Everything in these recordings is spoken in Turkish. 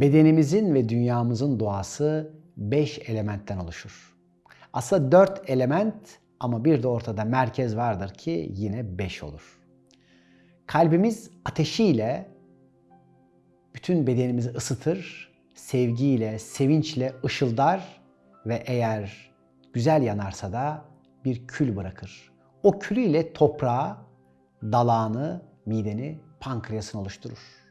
Bedenimizin ve dünyamızın doğası 5 elementten oluşur. Aslında 4 element ama bir de ortada merkez vardır ki yine 5 olur. Kalbimiz ateşiyle bütün bedenimizi ısıtır, sevgiyle, sevinçle ışıldar ve eğer güzel yanarsa da bir kül bırakır. O külüyle toprağı, dalağını, mideni, pankreasını oluşturur.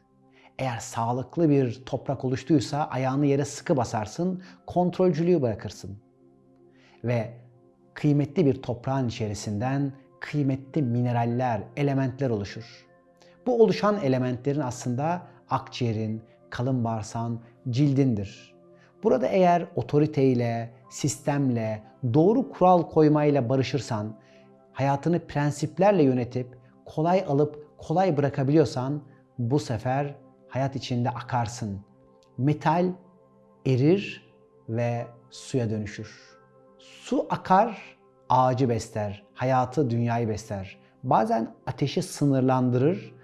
Eğer sağlıklı bir toprak oluştuysa ayağını yere sıkı basarsın, kontrolcülüğü bırakırsın. Ve kıymetli bir toprağın içerisinden kıymetli mineraller, elementler oluşur. Bu oluşan elementlerin aslında akciğerin, kalın bağırsağın, cildindir. Burada eğer otoriteyle, sistemle, doğru kural koymayla barışırsan, hayatını prensiplerle yönetip kolay alıp kolay bırakabiliyorsan bu sefer hayat içinde akarsın. Metal erir ve suya dönüşür. Su akar, ağacı besler, hayatı, dünyayı besler. Bazen ateşi sınırlandırır,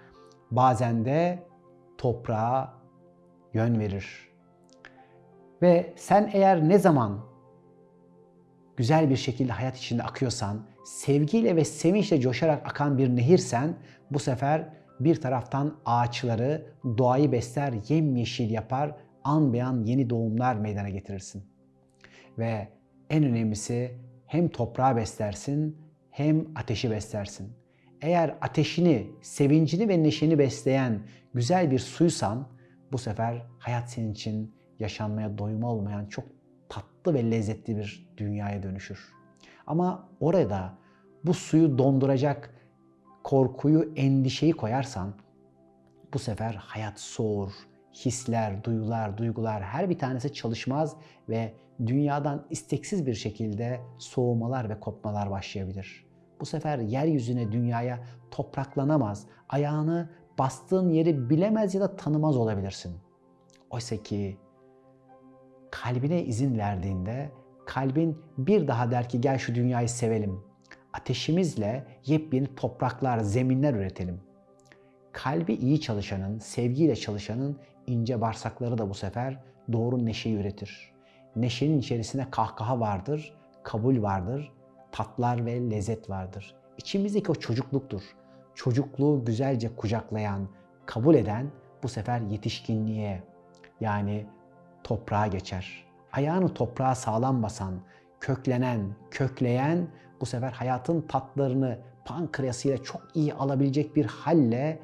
bazen de toprağa yön verir. Ve sen eğer ne zaman güzel bir şekilde hayat içinde akıyorsan, sevgiyle ve sevinçle coşarak akan bir nehirsen bu sefer bir taraftan ağaçları, doğayı besler, yemyeşil yapar, an beyan yeni doğumlar meydana getirirsin. Ve en önemlisi hem toprağı beslersin hem ateşi beslersin. Eğer ateşini, sevincini ve neşeni besleyen güzel bir suysan bu sefer hayat senin için yaşanmaya doyum olmayan çok tatlı ve lezzetli bir dünyaya dönüşür. Ama orada bu suyu donduracak korkuyu, endişeyi koyarsan bu sefer hayat soğur, hisler, duyular, duygular her bir tanesi çalışmaz ve dünyadan isteksiz bir şekilde soğumalar ve kopmalar başlayabilir. Bu sefer yeryüzüne, dünyaya topraklanamaz, ayağını bastığın yeri bilemez ya da tanımaz olabilirsin. Oysa ki kalbine izin verdiğinde kalbin bir daha der ki gel şu dünyayı sevelim. Ateşimizle yepyeni topraklar, zeminler üretelim. Kalbi iyi çalışanın, sevgiyle çalışanın ince bağırsakları da bu sefer doğru neşeyi üretir. Neşenin içerisinde kahkaha vardır, kabul vardır, tatlar ve lezzet vardır. İçimizdeki o çocukluktur. Çocukluğu güzelce kucaklayan, kabul eden bu sefer yetişkinliğe yani toprağa geçer. Ayağını toprağa sağlam basan, köklenen, kökleyen bu sefer hayatın tatlarını pankreasıyla çok iyi alabilecek bir halle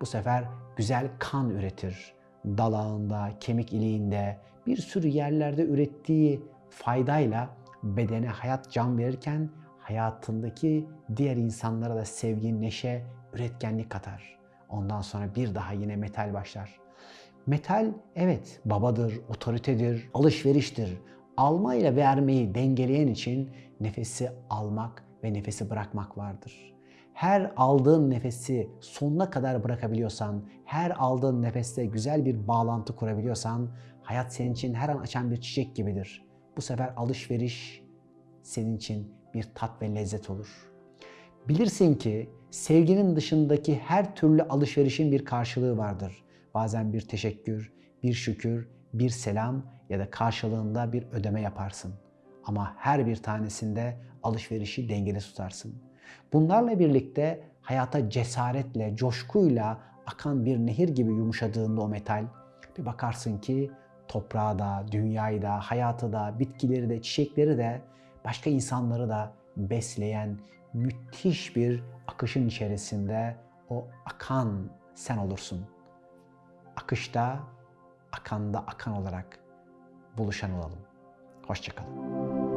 bu sefer güzel kan üretir. Dalağında, kemik iliğinde, bir sürü yerlerde ürettiği faydayla bedene hayat can verirken hayatındaki diğer insanlara da sevgi, neşe, üretkenlik katar. Ondan sonra bir daha yine metal başlar. Metal evet babadır, otoritedir, alışveriştir. Alma ile vermeyi dengeleyen için nefesi almak ve nefesi bırakmak vardır. Her aldığın nefesi sonuna kadar bırakabiliyorsan, her aldığın nefeste güzel bir bağlantı kurabiliyorsan, hayat senin için her an açan bir çiçek gibidir. Bu sefer alışveriş senin için bir tat ve lezzet olur. Bilirsin ki sevginin dışındaki her türlü alışverişin bir karşılığı vardır. Bazen bir teşekkür, bir şükür, bir selam ya da karşılığında bir ödeme yaparsın. Ama her bir tanesinde alışverişi dengede tutarsın. Bunlarla birlikte hayata cesaretle, coşkuyla akan bir nehir gibi yumuşadığında o metal bir bakarsın ki toprağı da, dünyayı da, hayatı da, bitkileri de, çiçekleri de, başka insanları da besleyen müthiş bir akışın içerisinde o akan sen olursun. Akışta, akanda akan olarak buluşan olalım. Hoşçakalın.